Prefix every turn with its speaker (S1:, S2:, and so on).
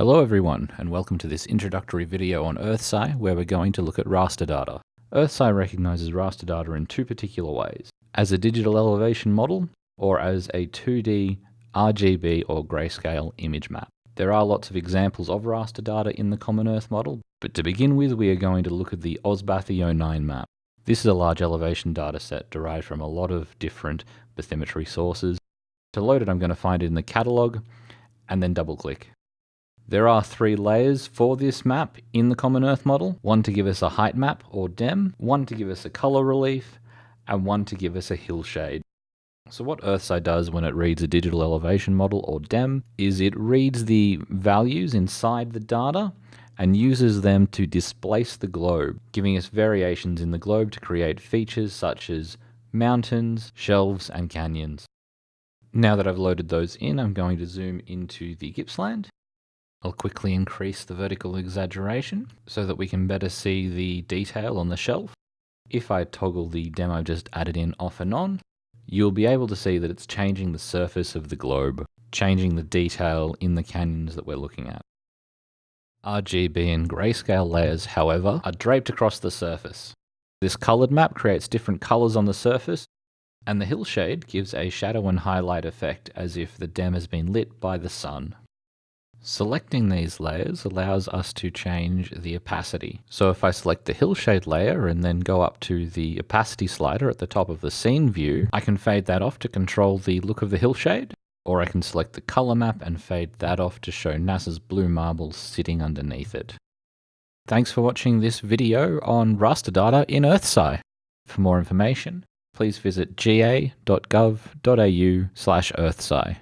S1: Hello everyone, and welcome to this introductory video on EarthSci, where we're going to look at raster data. EarthSci recognizes raster data in two particular ways, as a digital elevation model, or as a 2D RGB or grayscale image map. There are lots of examples of raster data in the Common Earth model, but to begin with we are going to look at the AusBath 09 map. This is a large elevation dataset derived from a lot of different bathymetry sources. To load it I'm going to find it in the catalogue, and then double click. There are three layers for this map in the Common Earth model. One to give us a height map or DEM, one to give us a color relief, and one to give us a hillshade. So what EarthSci does when it reads a digital elevation model or DEM is it reads the values inside the data and uses them to displace the globe, giving us variations in the globe to create features such as mountains, shelves, and canyons. Now that I've loaded those in, I'm going to zoom into the Gippsland I'll quickly increase the vertical exaggeration so that we can better see the detail on the shelf. If I toggle the demo just added in off and on, you'll be able to see that it's changing the surface of the globe, changing the detail in the canyons that we're looking at. RGB and grayscale layers, however, are draped across the surface. This colored map creates different colors on the surface, and the hillshade gives a shadow and highlight effect as if the DEM has been lit by the sun. Selecting these layers allows us to change the opacity. So if I select the hillshade layer and then go up to the opacity slider at the top of the scene view, I can fade that off to control the look of the hillshade, or I can select the color map and fade that off to show NASA's blue marbles sitting underneath it. Thanks for watching this video on raster data in EarthSci. For more information, please visit ga.gov.au slash earthsci.